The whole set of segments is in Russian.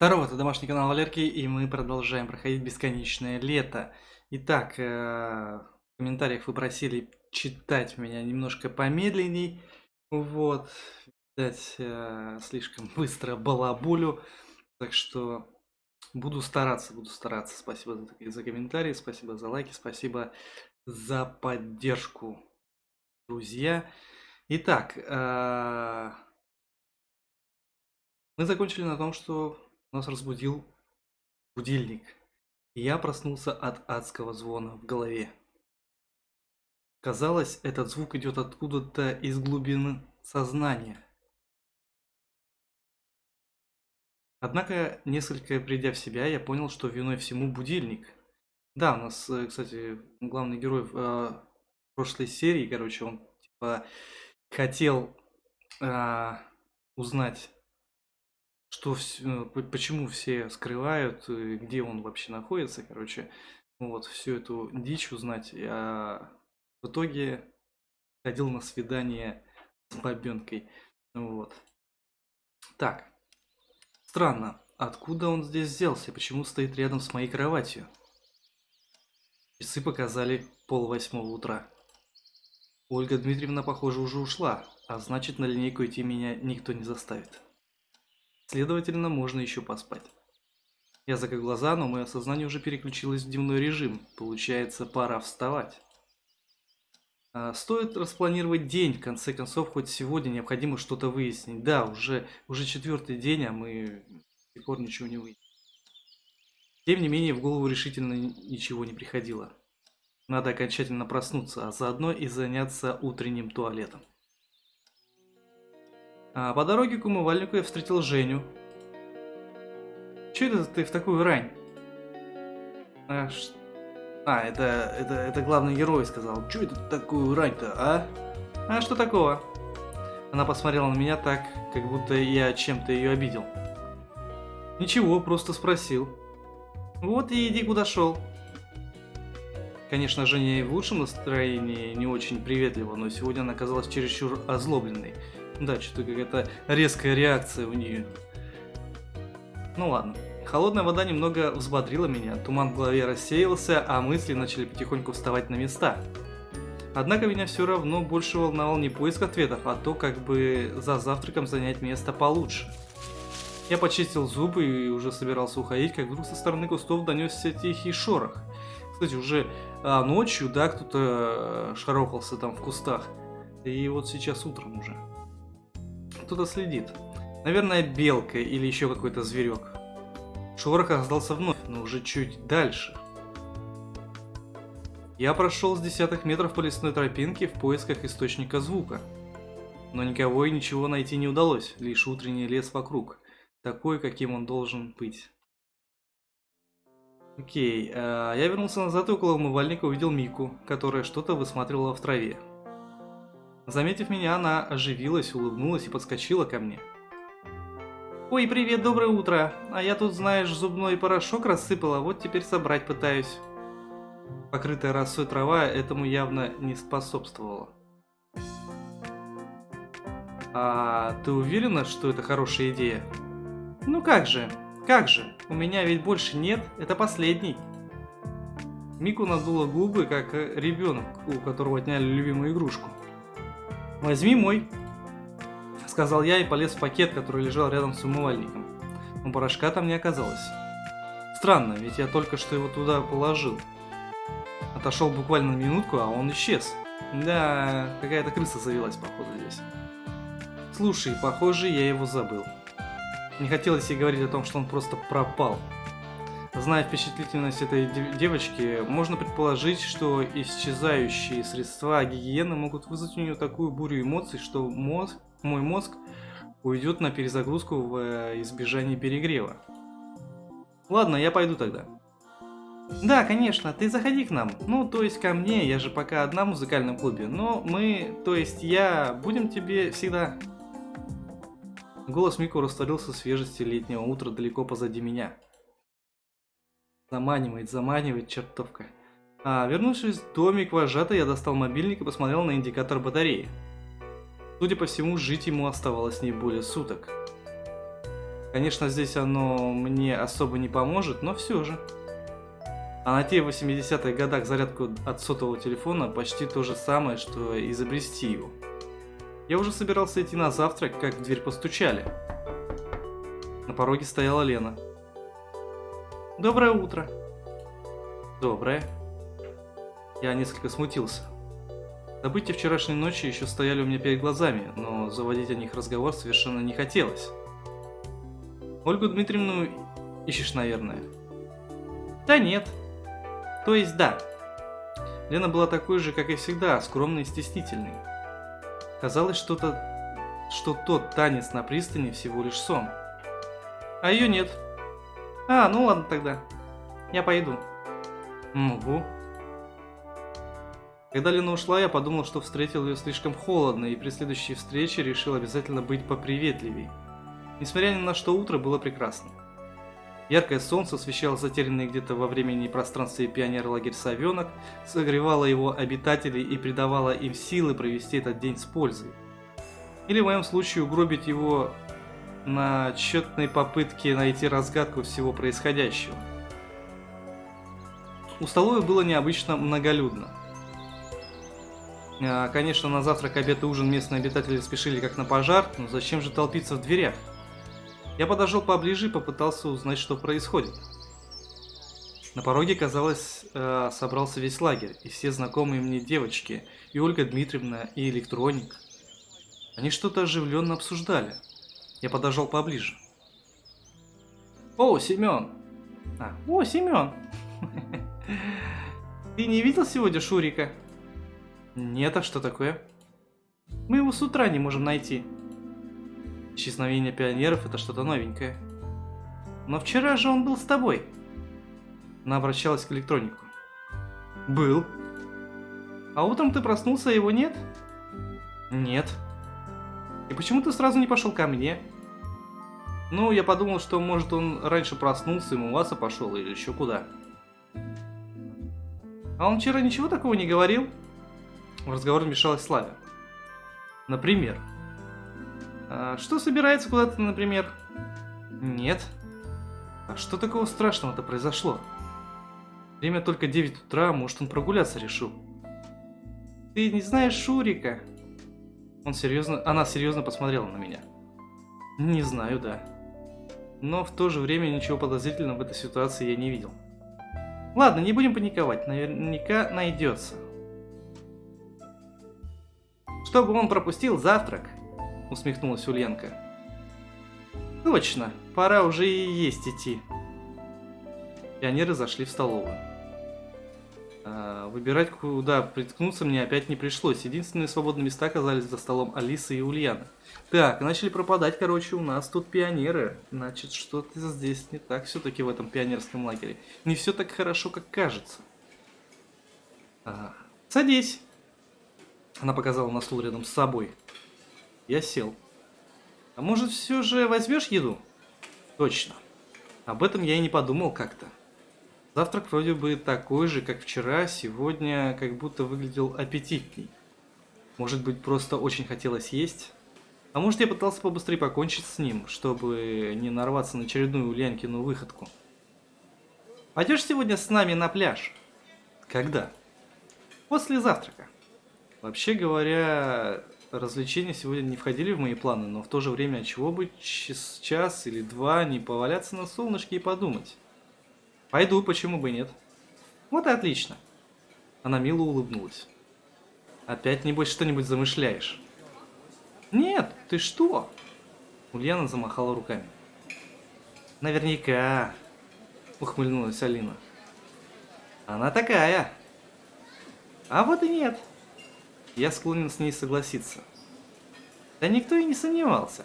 Здорово, это домашний канал Валерки, и мы продолжаем проходить бесконечное лето. Итак, э, в комментариях вы просили читать меня немножко помедленней. Вот, видать, э, слишком быстро балабулю, так что буду стараться, буду стараться. Спасибо за, за комментарии, спасибо за лайки, спасибо за поддержку, друзья. Итак, э, мы закончили на том, что нас разбудил будильник, и я проснулся от адского звона в голове. Казалось, этот звук идет откуда-то из глубины сознания. Однако, несколько придя в себя, я понял, что виной всему будильник. Да, у нас, э, кстати, главный герой в э, прошлой серии, короче, он типа хотел э, узнать что все, почему все скрывают, где он вообще находится, короче, вот, всю эту дичь узнать. Я в итоге ходил на свидание с бабенкой, вот. Так, странно, откуда он здесь взялся, почему стоит рядом с моей кроватью? Часы показали пол восьмого утра. Ольга Дмитриевна, похоже, уже ушла, а значит на линейку идти меня никто не заставит. Следовательно, можно еще поспать. Я закрыл глаза, но мое сознание уже переключилось в дневной режим. Получается, пора вставать. А, стоит распланировать день, в конце концов, хоть сегодня необходимо что-то выяснить. Да, уже, уже четвертый день, а мы до сих пор ничего не выяснили. Тем не менее, в голову решительно ничего не приходило. Надо окончательно проснуться, а заодно и заняться утренним туалетом. А по дороге к умывальнику я встретил Женю. Че это ты в такую рань? А, ш... а это, это, это главный герой сказал. Че это такую рань-то, а? А что такого? Она посмотрела на меня так, как будто я чем-то ее обидел. Ничего, просто спросил. Вот и иди куда шел. Конечно, Женя в лучшем настроении не очень приветлива, но сегодня она оказалась чересчур озлобленной. Да, что-то какая-то резкая реакция у нее. Ну ладно. Холодная вода немного взбодрила меня, туман в голове рассеялся, а мысли начали потихоньку вставать на места. Однако меня все равно больше волновал не поиск ответов, а то, как бы за завтраком занять место получше. Я почистил зубы и уже собирался уходить, как вдруг со стороны кустов донесся тихий шорох. Кстати, уже а, ночью, да, кто-то э, шарохался там в кустах. И вот сейчас утром уже кто-то следит. Наверное, белка или еще какой-то зверек. Шорох раздался вновь, но уже чуть дальше. Я прошел с десятых метров по лесной тропинке в поисках источника звука. Но никого и ничего найти не удалось, лишь утренний лес вокруг, такой, каким он должен быть. Окей, э, я вернулся назад и около умывальника увидел Мику, которая что-то высматривала в траве. Заметив меня, она оживилась, улыбнулась и подскочила ко мне. «Ой, привет, доброе утро! А я тут, знаешь, зубной порошок рассыпала, вот теперь собрать пытаюсь». Покрытая росой трава этому явно не способствовала. «А ты уверена, что это хорошая идея?» «Ну как же, как же, у меня ведь больше нет, это последний». Мику надула губы, как ребенок, у которого отняли любимую игрушку. «Возьми мой», — сказал я и полез в пакет, который лежал рядом с умывальником. Но порошка там не оказалось. Странно, ведь я только что его туда положил. Отошел буквально на минутку, а он исчез. Да, какая-то крыса завелась, походу, здесь. Слушай, похоже, я его забыл. Не хотелось ей говорить о том, что он просто пропал. Зная впечатлительность этой девочки, можно предположить, что исчезающие средства гигиены могут вызвать у нее такую бурю эмоций, что мозг, мой мозг уйдет на перезагрузку в э, избежание перегрева. Ладно, я пойду тогда. Да, конечно, ты заходи к нам. Ну, то есть ко мне, я же пока одна в музыкальном клубе. Но мы, то есть я, будем тебе всегда... Голос Мико растворился в свежести летнего утра далеко позади меня. Заманивает, заманивает, чертовка. А, вернувшись в домик вожатой, я достал мобильник и посмотрел на индикатор батареи. Судя по всему, жить ему оставалось не более суток. Конечно, здесь оно мне особо не поможет, но все же. А найти в 80-х годах зарядку от сотового телефона почти то же самое, что изобрести его. Я уже собирался идти на завтрак, как в дверь постучали. На пороге стояла Лена. «Доброе утро!» «Доброе!» Я несколько смутился. События вчерашней ночи еще стояли у меня перед глазами, но заводить о них разговор совершенно не хотелось. Ольгу Дмитриевну ищешь, наверное? Да нет. То есть да. Лена была такой же, как и всегда, скромной и стеснительной. Казалось, что-то, что тот танец на пристани всего лишь сон. А ее нет. А, ну ладно тогда. Я пойду. Угу. Когда Лена ушла, я подумал, что встретил ее слишком холодно, и при следующей встрече решил обязательно быть поприветливей. Несмотря ни на что, утро было прекрасным. Яркое солнце освещало затерянный где-то во времени и пространстве пионер-лагерь Совенок, согревало его обитателей и придавало им силы провести этот день с пользой. Или в моем случае угробить его на тщетной попытке найти разгадку всего происходящего. У столовой было необычно многолюдно. А, конечно, на завтрак, обед и ужин местные обитатели спешили как на пожар, но зачем же толпиться в дверях? Я подошел поближе и попытался узнать, что происходит. На пороге, казалось, э, собрался весь лагерь, и все знакомые мне девочки, и Ольга Дмитриевна, и Электроник. Они что-то оживленно обсуждали. Я подошел поближе. О, Семен! А, о, Семен! Ты не видел сегодня Шурика? Нет, а что такое? Мы его с утра не можем найти. Исчезновение пионеров это что-то новенькое. Но вчера же он был с тобой. Она обращалась к электронику. Был. А утром ты проснулся, а его нет? Нет. И почему ты сразу не пошел ко мне? Ну, я подумал, что может он раньше проснулся и умываться пошел или еще куда. А он вчера ничего такого не говорил? В разговор вмешалась Славя. Например. А что собирается куда-то, например? Нет. А что такого страшного-то произошло? Время только 9 утра, может он прогуляться решил. Ты не знаешь Шурика? Он серьезно... Она серьезно посмотрела на меня. Не знаю, да. Но в то же время ничего подозрительного в этой ситуации я не видел. Ладно, не будем паниковать, наверняка найдется. Чтобы он пропустил завтрак, усмехнулась Ульянка. Точно, пора уже и есть идти. Пионеры зашли в столовую. А, выбирать, куда приткнуться, мне опять не пришлось. Единственные свободные места оказались за столом Алисы и Ульяны. Так, начали пропадать, короче, у нас тут пионеры. Значит, что-то здесь не так все-таки в этом пионерском лагере. Не все так хорошо, как кажется. А, садись. Она показала на стул рядом с собой. Я сел. А может, все же возьмешь еду? Точно. Об этом я и не подумал как-то. Завтрак вроде бы такой же, как вчера, сегодня как будто выглядел аппетитней. Может быть, просто очень хотелось есть? А может, я пытался побыстрее покончить с ним, чтобы не нарваться на очередную Ульянкину выходку. Пойдешь сегодня с нами на пляж? Когда? После завтрака. Вообще говоря, развлечения сегодня не входили в мои планы, но в то же время, чего бы час, или два не поваляться на солнышке и подумать. Пойду, почему бы нет. Вот и отлично. Она мило улыбнулась. Опять, небось, что-нибудь замышляешь? Нет, ты что? Ульяна замахала руками. Наверняка, ухмыльнулась Алина. Она такая. А вот и нет. Я склонен с ней согласиться. Да никто и не сомневался.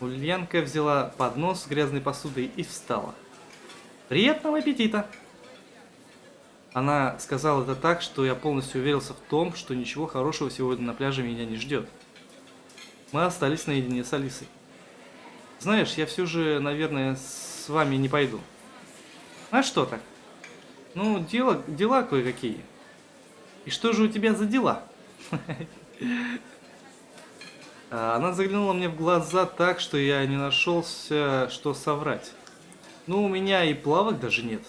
Ульянка взяла поднос с грязной посудой и встала. «Приятного аппетита!» Она сказала это так, что я полностью уверился в том, что ничего хорошего сегодня на пляже меня не ждет. Мы остались наедине с Алисой. Знаешь, я все же, наверное, с вами не пойду. А что так? Ну, дела, дела кое-какие. И что же у тебя за дела? Она заглянула мне в глаза так, что я не нашелся, что соврать. Ну, у меня и плавок даже нет.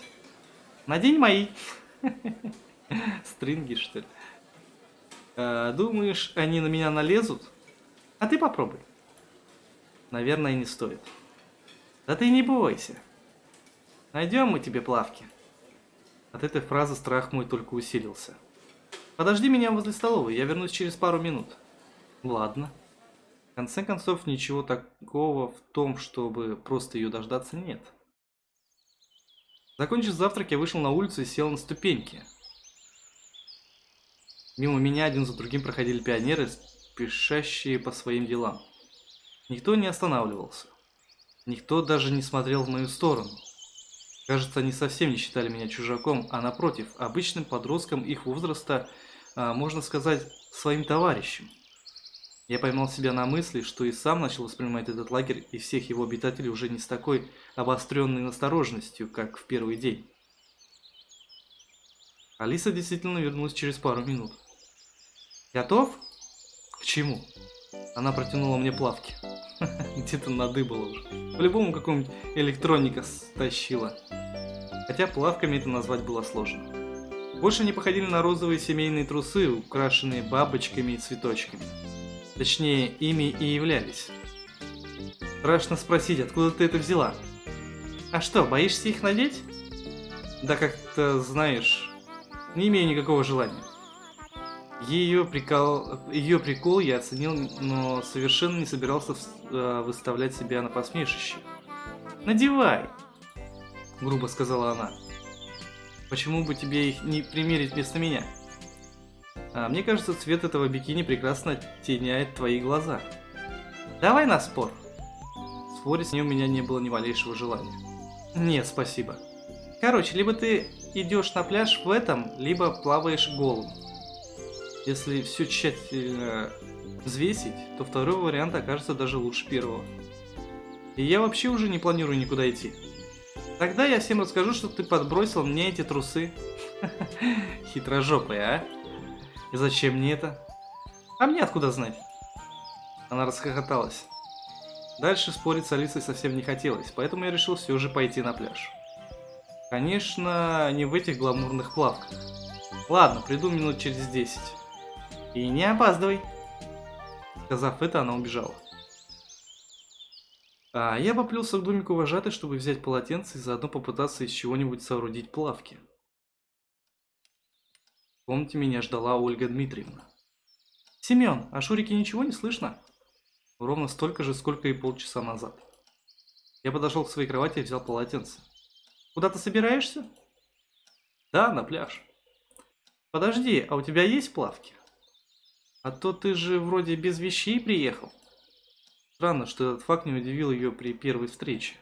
Надень мои. Стринги, что ли? А, думаешь, они на меня налезут? А ты попробуй. Наверное, не стоит. Да ты не бойся. Найдем мы тебе плавки. От этой фразы страх мой только усилился. Подожди меня возле столовой, я вернусь через пару минут. Ладно. В конце концов, ничего такого в том, чтобы просто ее дождаться, нет. Закончив завтрак, я вышел на улицу и сел на ступеньки. Мимо меня один за другим проходили пионеры, спешащие по своим делам. Никто не останавливался. Никто даже не смотрел в мою сторону. Кажется, они совсем не считали меня чужаком, а напротив, обычным подростком их возраста, а, можно сказать, своим товарищем. Я поймал себя на мысли, что и сам начал воспринимать этот лагерь и всех его обитателей уже не с такой обостренной настороженностью, как в первый день. Алиса действительно вернулась через пару минут. «Готов?» «К чему?» Она протянула мне плавки. Где-то надыбала уже. По-любому какого-нибудь электроника стащила. Хотя плавками это назвать было сложно. Больше они походили на розовые семейные трусы, украшенные бабочками и цветочками. Точнее, ими и являлись. Страшно спросить, откуда ты это взяла? А что, боишься их надеть? Да как-то, знаешь, не имею никакого желания. Ее прикол, ее прикол я оценил, но совершенно не собирался э, выставлять себя на посмешище. «Надевай!» – грубо сказала она. «Почему бы тебе их не примерить вместо меня?» А, «Мне кажется, цвет этого бикини прекрасно теняет твои глаза. Давай на спор!» Спорить с ней у меня не было ни малейшего желания. «Нет, спасибо. Короче, либо ты идешь на пляж в этом, либо плаваешь голым. Если все тщательно взвесить, то второй вариант окажется даже лучше первого. И я вообще уже не планирую никуда идти. Тогда я всем расскажу, что ты подбросил мне эти трусы. Хитрожопая, а? И зачем мне это? А мне откуда знать? Она расхохоталась. Дальше спорить с Алисой совсем не хотелось, поэтому я решил все же пойти на пляж. Конечно, не в этих гламурных плавках. Ладно, приду минут через десять. И не опаздывай. Сказав это, она убежала. А я поплелся к домику вожатой, чтобы взять полотенце и заодно попытаться из чего-нибудь соорудить плавки. Комнате меня ждала Ольга Дмитриевна. «Семен, а Шурике ничего не слышно?» Ровно столько же, сколько и полчаса назад. Я подошел к своей кровати и взял полотенце. «Куда ты собираешься?» «Да, на пляж». «Подожди, а у тебя есть плавки?» А то ты же вроде без вещей приехал. Странно, что этот факт не удивил ее при первой встрече.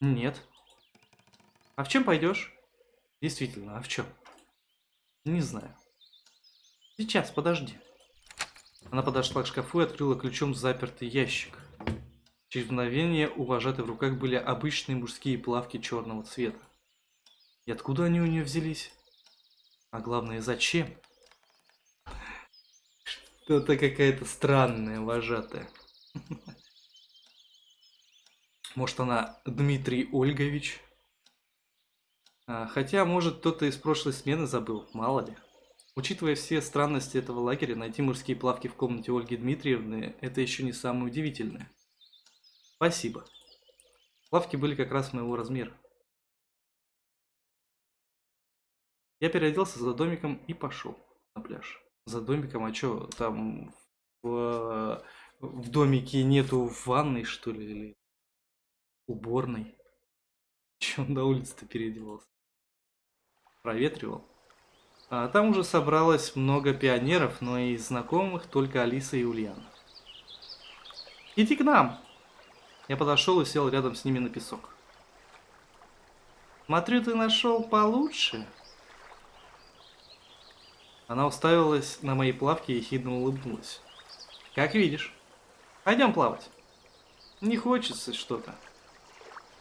Нет. А в чем пойдешь? Действительно, а в чем? Не знаю. Сейчас, подожди. Она подошла к шкафу и открыла ключом запертый ящик. Через мгновение у вожатой в руках были обычные мужские плавки черного цвета. И откуда они у нее взялись? А главное, зачем? Что-то какая-то странная вожатая. Может, она Дмитрий Ольгович? А, хотя, может, кто-то из прошлой смены забыл, мало ли. Учитывая все странности этого лагеря, найти мужские плавки в комнате Ольги Дмитриевны – это еще не самое удивительное. Спасибо. Плавки были как раз моего размера. Я переоделся за домиком и пошел на пляж за домиком, а что, там в, в домике нету ванной, что ли, или уборной? Че он на улице-то переодевался? Проветривал. А там уже собралось много пионеров, но и знакомых только Алиса и Ульяна. «Иди к нам!» Я подошел и сел рядом с ними на песок. «Смотрю, ты нашел получше», она уставилась на мои плавки и хидно улыбнулась. Как видишь. Пойдем плавать. Не хочется что-то.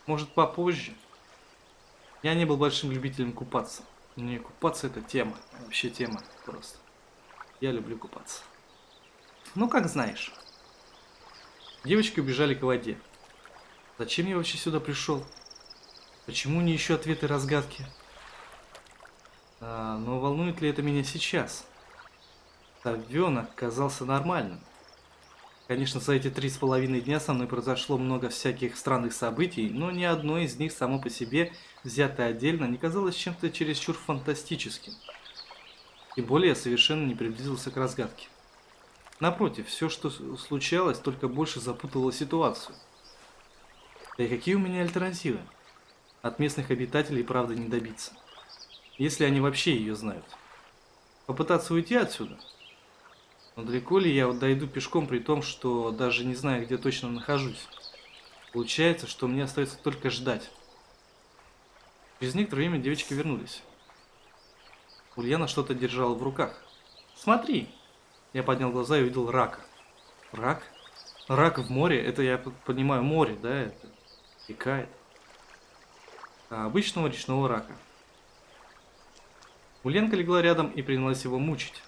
Может попозже. Я не был большим любителем купаться. Не, купаться это тема. Вообще тема просто. Я люблю купаться. Ну, как знаешь. Девочки убежали к воде. Зачем я вообще сюда пришел? Почему не ищу ответы разгадки? А, но волнует ли это меня сейчас? Совенок казался нормальным. Конечно, за эти три с половиной дня со мной произошло много всяких странных событий, но ни одно из них само по себе, взятое отдельно, не казалось чем-то чересчур фантастическим. Тем более я совершенно не приблизился к разгадке. Напротив, все, что случалось, только больше запутывало ситуацию. Да и какие у меня альтернативы? От местных обитателей правда не добиться. Если они вообще ее знают. Попытаться уйти отсюда? Но далеко ли я вот дойду пешком при том, что даже не знаю, где точно нахожусь? Получается, что мне остается только ждать. Через некоторое время девочки вернулись. Ульяна что-то держала в руках. «Смотри!» Я поднял глаза и увидел рака. Рак? Рак в море? Это, я понимаю, море, да? Это текает. А обычного речного рака. Ульянка легла рядом и принялась его мучить.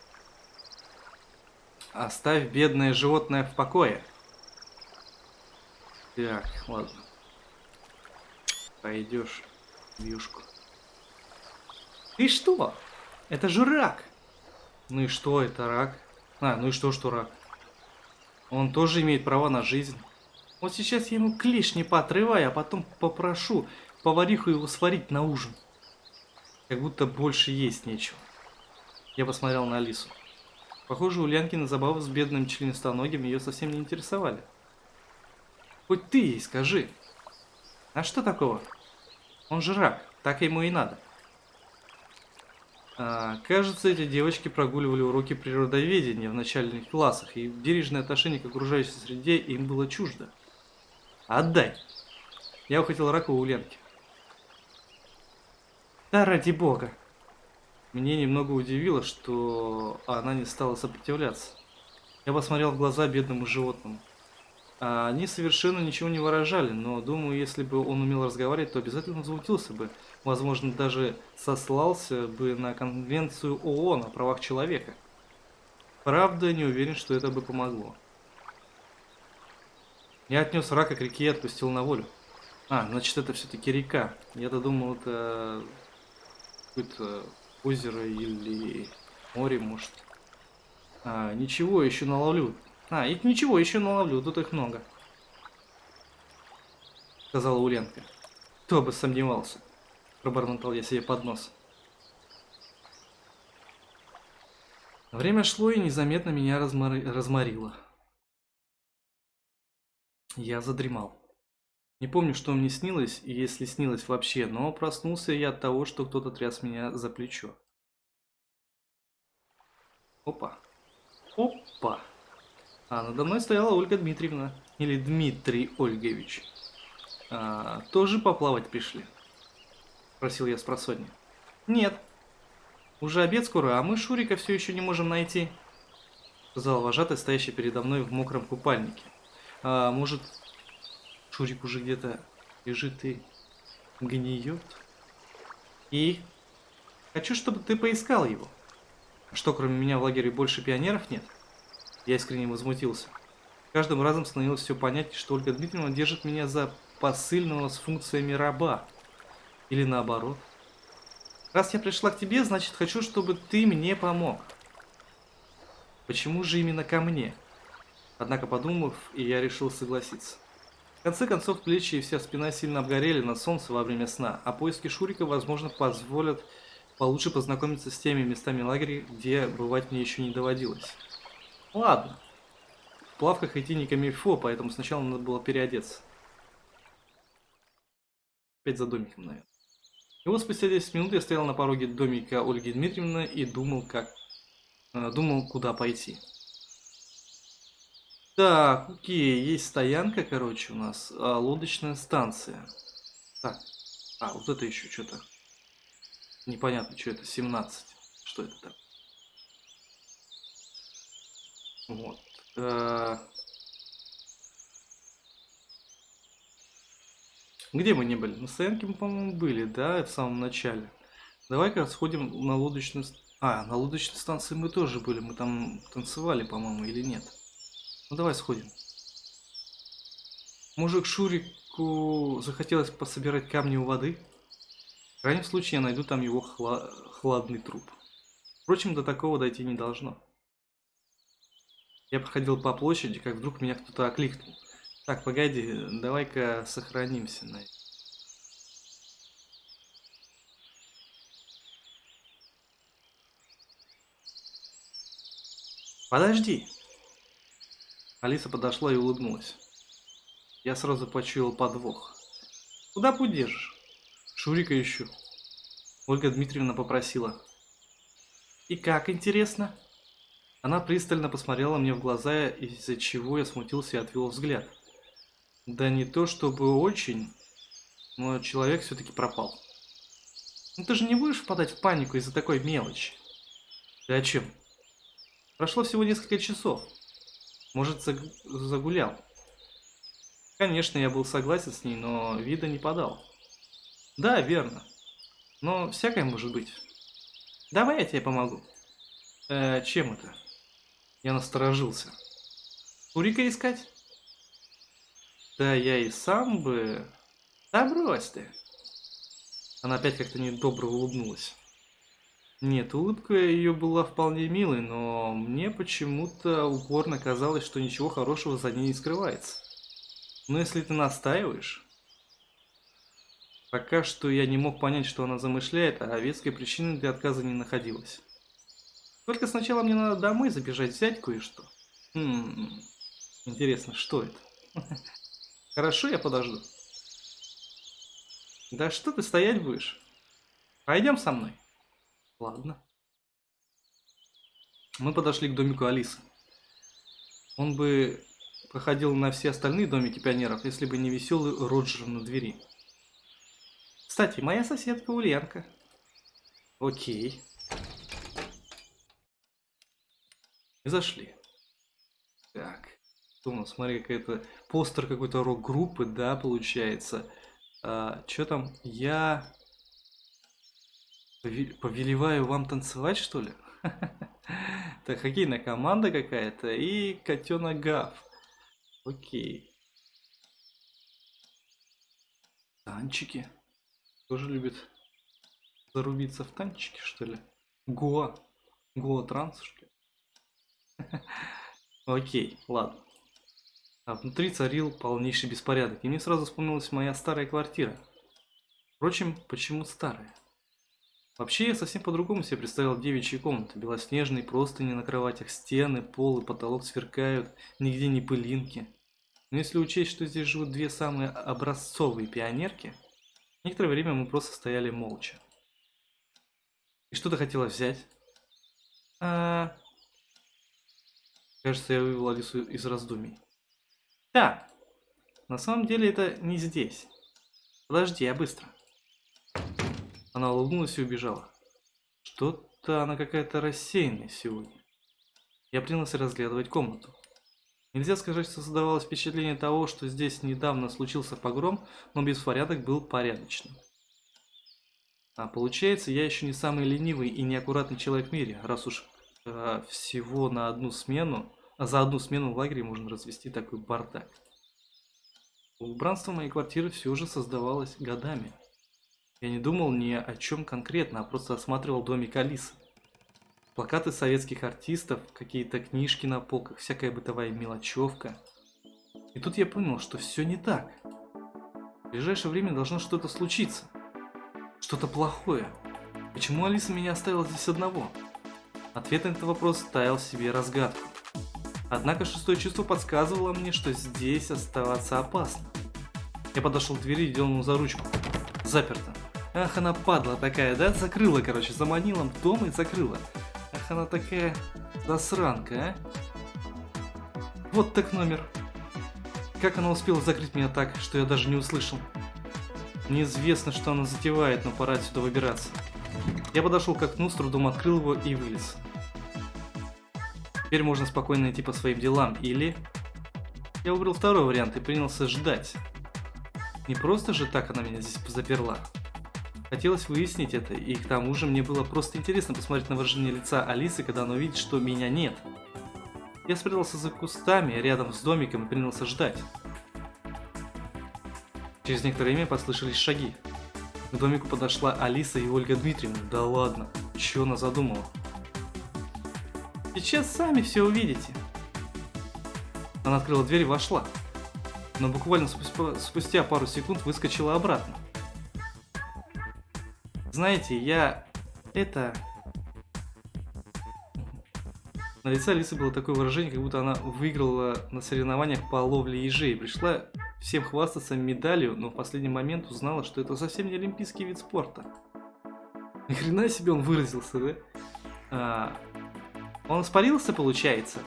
Оставь бедное животное в покое. Так, ладно. Пойдешь в юшку. Ты что? Это же рак. Ну и что, это рак? А, ну и что, что рак? Он тоже имеет право на жизнь. Вот сейчас я ему клешни поотрываю, а потом попрошу повариху его сварить на ужин. Как будто больше есть нечего. Я посмотрел на Алису. Похоже, Ульянкина забавы с бедным членистоногим ее совсем не интересовали. Хоть ты ей скажи. А что такого? Он же рак, так ему и надо. А, кажется, эти девочки прогуливали уроки природоведения в начальных классах, и бережное отношение к окружающей среде им было чуждо. Отдай! Я ухватил рака у Ленки. Да ради бога! Мне немного удивило, что она не стала сопротивляться. Я посмотрел в глаза бедному животному. Они совершенно ничего не выражали, но думаю, если бы он умел разговаривать, то обязательно возмутился бы. Возможно, даже сослался бы на конвенцию ООН о правах человека. Правда, не уверен, что это бы помогло. Я отнес рака к реке и отпустил на волю. А, значит, это все-таки река. Я-то думал, это какое-то озеро или море, может. А, ничего, еще наловлю. А, и ничего, еще наловлю, тут их много. Сказала Уленка. Кто бы сомневался. Пробормотал я себе под нос. Время шло и незаметно меня размор... разморило. Я задремал. Не помню, что мне снилось, и если снилось вообще, но проснулся я от того, что кто-то тряс меня за плечо. Опа. Опа. А надо мной стояла Ольга Дмитриевна. Или Дмитрий Ольгович. А, тоже поплавать пришли? Спросил я с просонья. Нет. Уже обед скоро, а мы Шурика все еще не можем найти. Сказал вожатый, стоящий передо мной в мокром купальнике. А может, Шурик уже где-то лежит и гниет? И? Хочу, чтобы ты поискал его. Что, кроме меня в лагере больше пионеров нет? Я искренне возмутился. Каждым разом становилось все понятнее, что Ольга Дмитриевна держит меня за посыльного с функциями раба. Или наоборот. Раз я пришла к тебе, значит хочу, чтобы ты мне помог. Почему же именно ко мне? Однако подумав, и я решил согласиться. Конце концов, плечи и вся спина сильно обгорели на солнце во время сна, а поиски Шурика, возможно, позволят получше познакомиться с теми местами лагеря, где бывать мне еще не доводилось. Ладно. В плавках идти не камильфо, поэтому сначала надо было переодеться. Опять за домиком, наверное. И вот спустя 10 минут я стоял на пороге домика Ольги Дмитриевны и думал, как... Э, думал, куда пойти. Так, окей, есть стоянка, короче, у нас. А, лодочная станция. Так, а, вот это еще что-то. Непонятно, что это, 17. Что это так? Вот. Э, где мы не были? На стоянке мы, по-моему, были, да, в самом начале. Давай-ка сходим на лодочную... А, на лодочной станции мы тоже были. Мы там танцевали, по-моему, или нет? Ну, давай сходим. Может, Шурику захотелось пособирать камни у воды? В крайнем случае, я найду там его хла... хладный труп. Впрочем, до такого дойти не должно. Я проходил по площади, как вдруг меня кто-то окликнул. Так, погоди, давай-ка сохранимся на Подожди. Алиса подошла и улыбнулась. Я сразу почуял подвох. Куда путь держишь? Шурика ищу. Ольга Дмитриевна попросила. И как, интересно? Она пристально посмотрела мне в глаза, из-за чего я смутился и отвел взгляд. Да не то чтобы очень, но человек все-таки пропал. Ну ты же не будешь впадать в панику из-за такой мелочи? Ты о чем? Прошло всего несколько часов. Может, загулял. Конечно, я был согласен с ней, но вида не подал. Да, верно. Но всякое может быть. Давай я тебе помогу. Э, чем это? Я насторожился. Курика искать? Да я и сам бы... Да брось ты. Она опять как-то недобро улыбнулась. Нет, улыбка ее была вполне милой, но мне почему-то упорно казалось, что ничего хорошего за ней не скрывается. Но если ты настаиваешь... Пока что я не мог понять, что она замышляет, а веской причины для отказа не находилось. Только сначала мне надо домой забежать, взять кое-что. Хм, интересно, что это? Хорошо, я подожду. Да что ты стоять будешь? Пойдем со мной. Ладно. Мы подошли к домику Алисы. Он бы походил на все остальные домики пионеров, если бы не веселый Роджер на двери. Кстати, моя соседка Ульянка. Окей. И зашли. Так. Нас? Смотри, какая-то постер какой-то рок-группы, да, получается. А, что там? Я Повелеваю вам танцевать, что ли? Это хоккейная команда какая-то и котенок Гав. Окей. Танчики. Тоже любит зарубиться в танчики, что ли? Гоа. Гоа транс, что ли? Окей, ладно. А внутри царил полнейший беспорядок, и мне сразу вспомнилась моя старая квартира. Впрочем, почему старая? Вообще я совсем по-другому себе представил девичьи комнаты. Белоснежные простыни на кроватях, стены, пол и потолок сверкают, нигде не пылинки. Но если учесть, что здесь живут две самые образцовые пионерки, некоторое время мы просто стояли молча. И что ты хотела взять? А... Кажется, я вывел Алису из раздумий. Да, на самом деле это не здесь. Подожди, я быстро. Она улыбнулась и убежала. Что-то она какая-то рассеянная сегодня. Я принялся разглядывать комнату. Нельзя сказать, что создавалось впечатление того, что здесь недавно случился погром, но беспорядок был порядочным. А получается, я еще не самый ленивый и неаккуратный человек в мире, раз уж э, всего на одну смену, а за одну смену в лагере можно развести такой бардак. Убранство моей квартиры все же создавалось годами. Я не думал ни о чем конкретно, а просто осматривал домик Алисы. Плакаты советских артистов, какие-то книжки на полках, всякая бытовая мелочевка. И тут я понял, что все не так. В ближайшее время должно что-то случиться. Что-то плохое. Почему Алиса меня оставила здесь одного? Ответ на этот вопрос ставил себе разгадку. Однако шестое чувство подсказывало мне, что здесь оставаться опасно. Я подошел к двери и дернул за ручку. Заперто. Ах, она падла такая, да? Закрыла, короче, заманила в дом и закрыла. Ах, она такая засранка, а? Вот так номер. Как она успела закрыть меня так, что я даже не услышал? Неизвестно, что она затевает, но пора отсюда выбираться. Я подошел к окну, с трудом открыл его и вылез. Теперь можно спокойно идти по своим делам, или... Я выбрал второй вариант и принялся ждать. Не просто же так она меня здесь заперла. Хотелось выяснить это, и к тому же мне было просто интересно посмотреть на выражение лица Алисы, когда она увидит, что меня нет. Я спрятался за кустами рядом с домиком и принялся ждать. Через некоторое время послышались шаги. К домику подошла Алиса и Ольга Дмитриевна. Да ладно, что она задумала? Сейчас сами все увидите. Она открыла дверь и вошла. Но буквально спустя пару секунд выскочила обратно. Знаете, я... Это... На лице Алисы было такое выражение, как будто она выиграла на соревнованиях по ловле ежей. Пришла всем хвастаться медалью, но в последний момент узнала, что это совсем не олимпийский вид спорта. Ни хрена себе он выразился, да? А, он испарился, получается?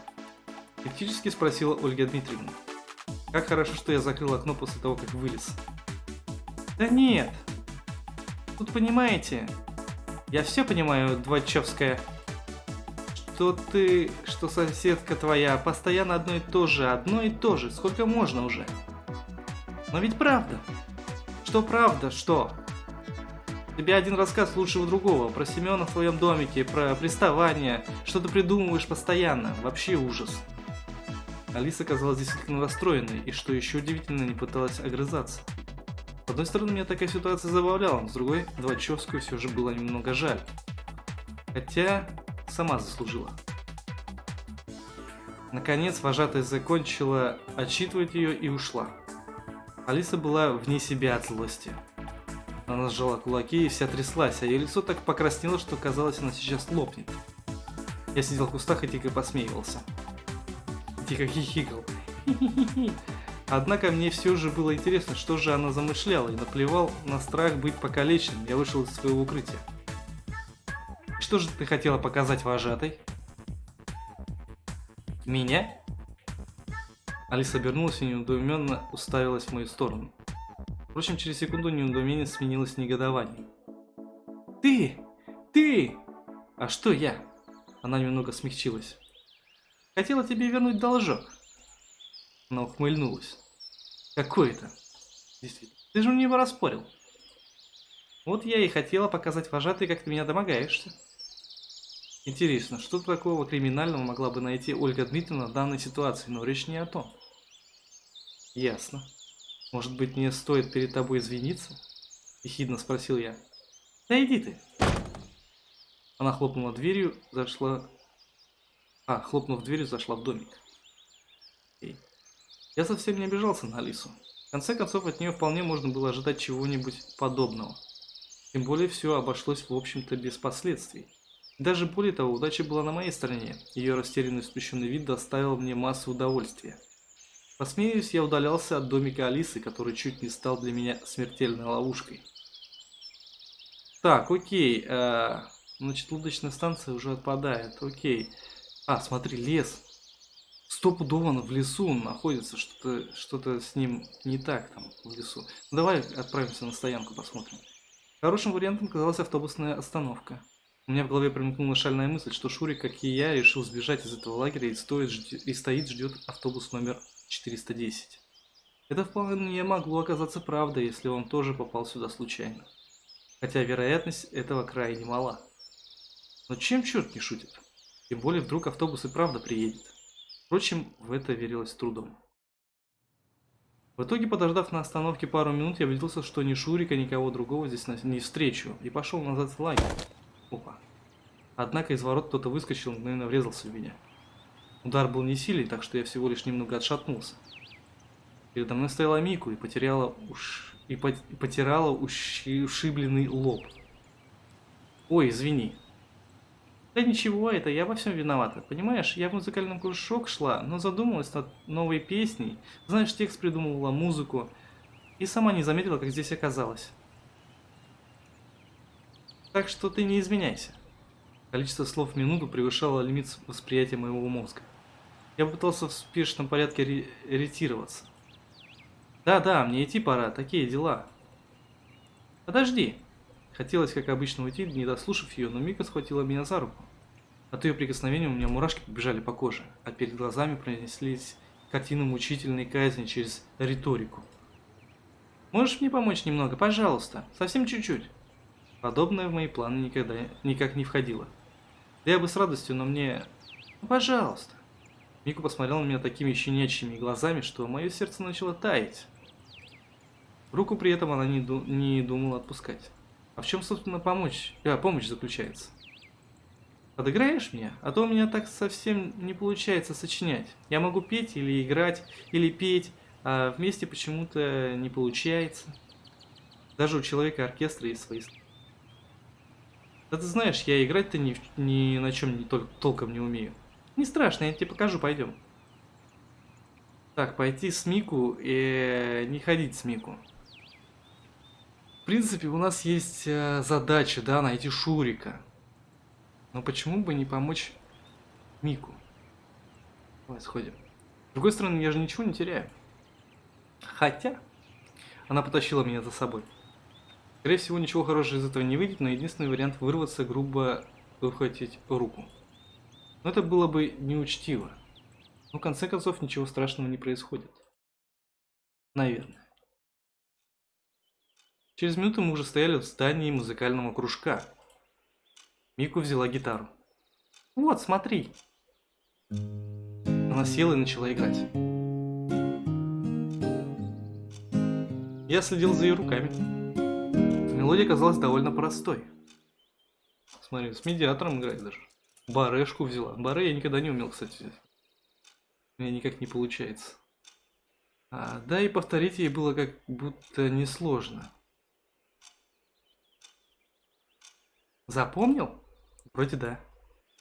Критически спросила Ольга Дмитриевна. Как хорошо, что я закрыл окно после того, как вылез. Да нет. Тут понимаете, я все понимаю, Двачевская что ты, что соседка твоя, постоянно одно и то же, одно и то же, сколько можно уже? Но ведь правда. Что правда, что? Тебе один рассказ лучшего другого, про Семена в твоем домике, про приставание, что ты придумываешь постоянно, вообще ужас. Алиса казалась действительно расстроенной, и что еще удивительно, не пыталась огрызаться. С одной стороны, меня такая ситуация забавляла, но с другой, Двачевскую все же было немного жаль. Хотя, сама заслужила. Наконец, вожатая закончила отчитывать ее и ушла. Алиса была вне себя от злости. Она сжала кулаки и вся тряслась, а ее лицо так покраснело, что казалось, она сейчас лопнет. Я сидел в кустах и тихо посмеивался. Тихо хихикал. Однако мне все же было интересно, что же она замышляла, и наплевал на страх быть покалеченным, я вышел из своего укрытия. Что же ты хотела показать вожатой? Меня? Алиса обернулась и недоуменно уставилась в мою сторону. Впрочем, через секунду недоумение сменилось негодованием. «Ты! Ты! А что я?» Она немного смягчилась. «Хотела тебе вернуть должок». Она ухмыльнулась. «Какой это?» «Действительно, ты же у него распорил». «Вот я и хотела показать вожатой, как ты меня домогаешься». Интересно, что такого криминального могла бы найти Ольга Дмитриевна в данной ситуации, но речь не о том. Ясно. Может быть, мне стоит перед тобой извиниться? Ехидно спросил я. Да иди ты. Она хлопнула дверью, зашла... А, хлопнув дверью, зашла в домик. Окей. Я совсем не обижался на Алису. В конце концов, от нее вполне можно было ожидать чего-нибудь подобного. Тем более, все обошлось, в общем-то, без последствий. Даже более того, удача была на моей стороне. Ее растерянный спущенный вид доставил мне массу удовольствия. Посмеюсь, я удалялся от домика Алисы, который чуть не стал для меня смертельной ловушкой. Так, окей. Э, значит, лодочная станция уже отпадает. Окей. А, смотри, лес. Стопудово в лесу находится. Что-то что, -то, с ним не так там в лесу. Ну, давай отправимся на стоянку, посмотрим. Хорошим вариантом казалась автобусная остановка. У меня в голове промелькнула шальная мысль, что Шурик, как и я, решил сбежать из этого лагеря и, стоит, и стоит ждет автобус номер 410. Это вполне могло оказаться правдой, если он тоже попал сюда случайно. Хотя вероятность этого крайне мала. Но чем черт не шутит? Тем более вдруг автобус и правда приедет. Впрочем, в это верилось трудом. В итоге, подождав на остановке пару минут, я убедился, что ни Шурика, никого другого здесь не встречу, и пошел назад в лагерь. Опа. Однако из ворот кто-то выскочил мгновенно врезался в меня. Удар был не сильный, так что я всего лишь немного отшатнулся. Передо мной стояла Мику и потеряла уж и, по... и потирала ушибленный лоб. Ой, извини. Да ничего, это я во всем виновата. Понимаешь, я в музыкальный кружок шла, но задумалась над новой песней. Знаешь, текст придумывала, музыку. И сама не заметила, как здесь оказалась. Так что ты не изменяйся. Количество слов в минуту превышало лимит восприятия моего мозга. Я попытался в спешном порядке ретироваться. Да-да, мне идти пора, такие дела. Подожди. Хотелось, как обычно, уйти, не дослушав ее, но Мика схватила меня за руку. От ее прикосновения у меня мурашки побежали по коже, а перед глазами пронеслись картины мучительной казни через риторику. «Можешь мне помочь немного, пожалуйста? Совсем чуть-чуть?» Подобное в мои планы никогда никак не входило. Да я бы с радостью, но мне... Ну, пожалуйста. Мику посмотрел на меня такими щенячьими глазами, что мое сердце начало таять. Руку при этом она не, ду не думала отпускать. А в чем, собственно, помочь? А, помощь заключается. Подыграешь мне? А то у меня так совсем не получается сочинять. Я могу петь или играть, или петь, а вместе почему-то не получается. Даже у человека оркестра есть свои Да ты знаешь, я играть-то ни, ни на чем не тол толком не умею. Не страшно, я тебе покажу, пойдем. Так, пойти с Мику и не ходить с Мику. Принципе, у нас есть э, задача, да, найти Шурика. Но почему бы не помочь Мику? Давай сходим. С другой стороны, я же ничего не теряю. Хотя, она потащила меня за собой. Скорее всего, ничего хорошего из этого не выйдет, но единственный вариант вырваться, грубо выхватить руку. Но это было бы неучтиво. Но в конце концов ничего страшного не происходит. Наверное. Через минуту мы уже стояли в здании музыкального кружка. Мику взяла гитару. «Вот, смотри!» Она села и начала играть. Я следил за ее руками. Мелодия казалась довольно простой. Смотри, с медиатором играет даже. Барешку взяла. Баре я никогда не умел, кстати, взять. У меня никак не получается. А, да и повторить ей было как будто несложно. Запомнил? Вроде да.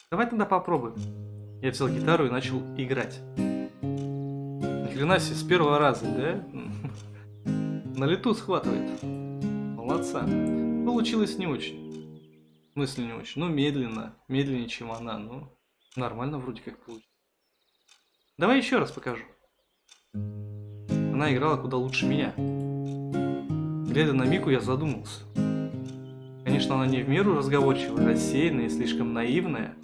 Давай тогда попробуем. Я взял гитару и начал играть. Ни хрена себе, с первого раза, да? На лету схватывает. Молодца. Получилось не очень. В смысле не очень? Ну, медленно. Медленнее, чем она. Ну, нормально вроде как получилось. Давай еще раз покажу. Она играла куда лучше меня. Глядя на Мику, я задумался. Конечно, она не в меру разговорчивая, рассеянная и слишком наивная,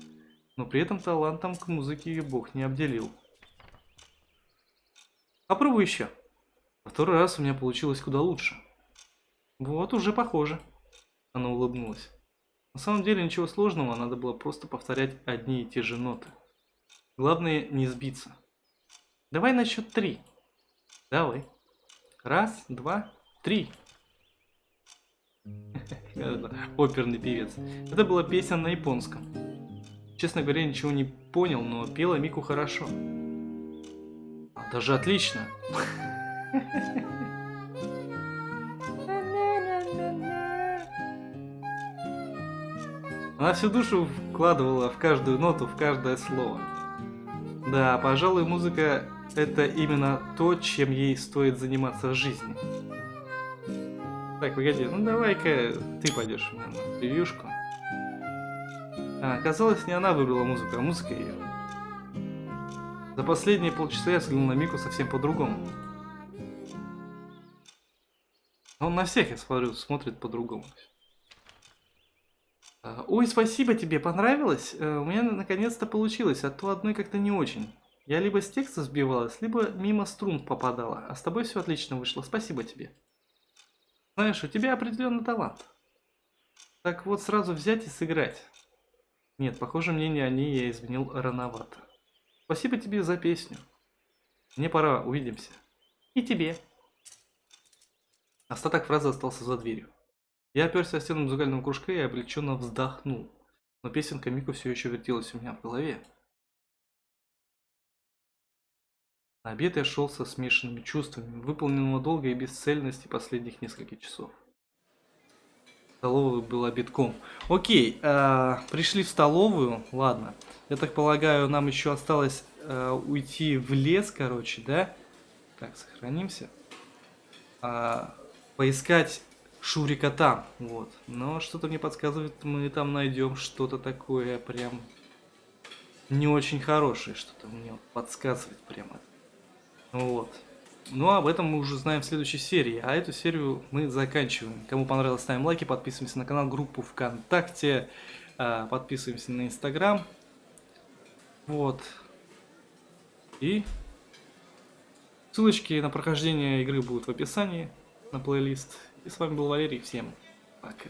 но при этом талантом к музыке ее бог не обделил. Попробуй еще. Второй раз у меня получилось куда лучше. Вот, уже похоже. Она улыбнулась. На самом деле ничего сложного, надо было просто повторять одни и те же ноты. Главное не сбиться. Давай на счет три. Давай. Раз, два, три. Оперный певец. Это была песня на японском. Честно говоря, ничего не понял, но пела Мику хорошо. Даже отлично. Она всю душу вкладывала в каждую ноту, в каждое слово. Да, пожалуй, музыка это именно то, чем ей стоит заниматься в жизни. Так, погоди, ну давай-ка ты пойдешь на превьюшку. А, оказалось, не она выбрала музыку, а музыка ее. За последние полчаса я взглянул на Мику совсем по-другому. Он на всех, я смотрю, смотрит по-другому. А, ой, спасибо тебе, понравилось? Э, у меня наконец-то получилось, а то одной как-то не очень. Я либо с текста сбивалась, либо мимо струн попадала, а с тобой все отлично вышло, спасибо тебе. Знаешь, у тебя определенный талант. Так вот сразу взять и сыграть. Нет, похоже, мнение о ней я изменил рановато. Спасибо тебе за песню. Мне пора, увидимся. И тебе. Остаток фразы остался за дверью. Я оперся о стену музыкального кружка и облегченно вздохнул. Но песенка Мику все еще вертелась у меня в голове. Обед я шел со смешанными чувствами, выполненного долга и бесцельности последних нескольких часов. Столовая была битком. Окей, э, пришли в столовую, ладно. Я так полагаю, нам еще осталось э, уйти в лес, короче, да? Так, сохранимся. Э, поискать Шурика там, вот. Но что-то мне подсказывает, мы там найдем что-то такое прям не очень хорошее, что-то мне подсказывает прямо. Вот. Ну, об этом мы уже знаем в следующей серии. А эту серию мы заканчиваем. Кому понравилось, ставим лайки, подписываемся на канал, группу ВКонтакте, а, подписываемся на Инстаграм. Вот. И ссылочки на прохождение игры будут в описании, на плейлист. И с вами был Валерий. Всем пока.